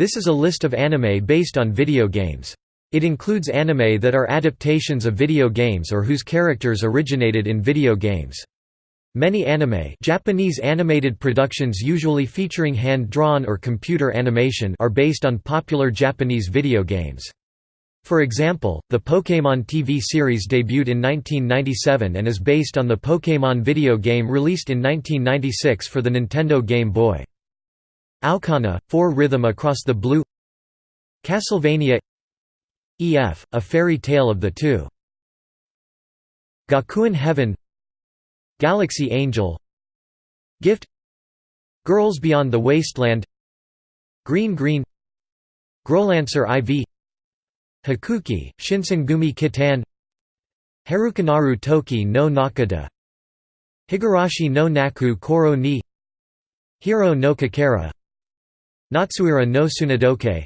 This is a list of anime based on video games. It includes anime that are adaptations of video games or whose characters originated in video games. Many anime Japanese animated productions usually featuring hand-drawn or computer animation are based on popular Japanese video games. For example, the Pokémon TV series debuted in 1997 and is based on the Pokémon video game released in 1996 for the Nintendo Game Boy. Aokana, 4 Rhythm Across the Blue. Castlevania. E.F., A Fairy Tale of the Two. Gakuen Heaven. Galaxy Angel. Gift. Girls Beyond the Wasteland. Green Green. Growlancer IV Hakuoki, Shinsengumi Kitan. Harukanaru Toki no Naka de. Higurashi no Naku Koro ni. Hiiro no Kakera Natsuiro no Sunadokei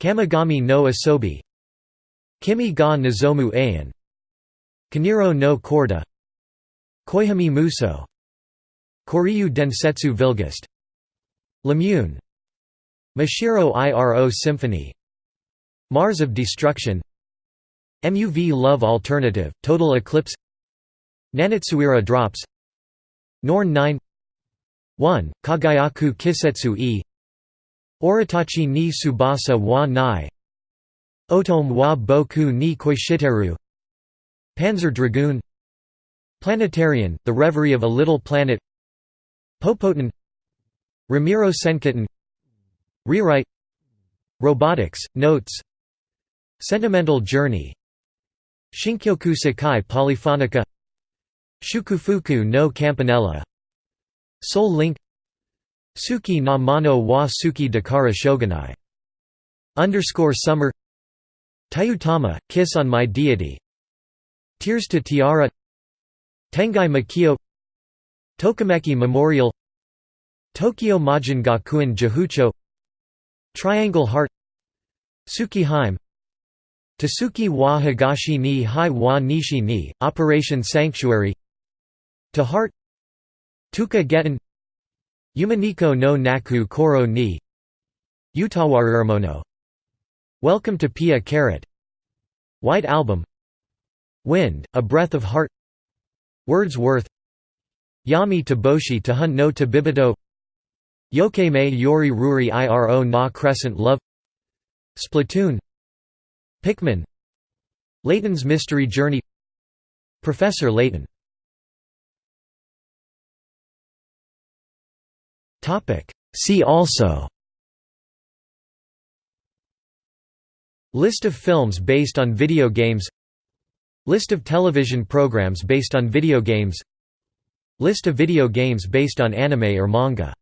Kamigami no Asobi. Kimi ga Nozomu Eien. Kiniro no Corda. Koihime Muso. Koryu Densetsu Villgust. Lamune Mashiro Iro Symphony. Mars of Destruction. Muv-Luv Alternative, Total Eclipse. Nanatsuiro Drops. Norn 9 1, Kagayaku Kisetsu e Oretachi ni Tsubasa wa Nai. Otome wa Boku ni Koishiteru. Panzer Dragoon. Planetarian, The Reverie of a Little Planet. Popotan Ramiro Senkitten Rewrite. Robotics, Notes. Sentimental Journey. Shinkyoku Sekai Polyphonica. Shukufuku no Campanella. Soul Link Suki na Mono wa Suki Dakara Shoganai. Underscore Summer. Tayutama, Kiss on My Deity. Tears to Tiara. Tengai Makio. Tokimeki Memorial. Tokyo Majin Gakuen Jihucho Triangle Heart. Suki Tasuki wa Higashi ni Hai wa Nishi ni, Operation Sanctuary. To Heart. Toka Gettan Umineko no Naku Koro ni Utawarumono Welcome to Pia Carrot. White Album. Wind, A Breath of Heart. Wordsworth. Yami Taboshi Tahun no Tabibato Yokeme Yori Ruri Iro na Crescent Love. Splatoon. Pikmin. Layton's Mystery Journey. Professor Layton See also. List of films based on video games. List of television programs based on video games. List of video games based on anime or manga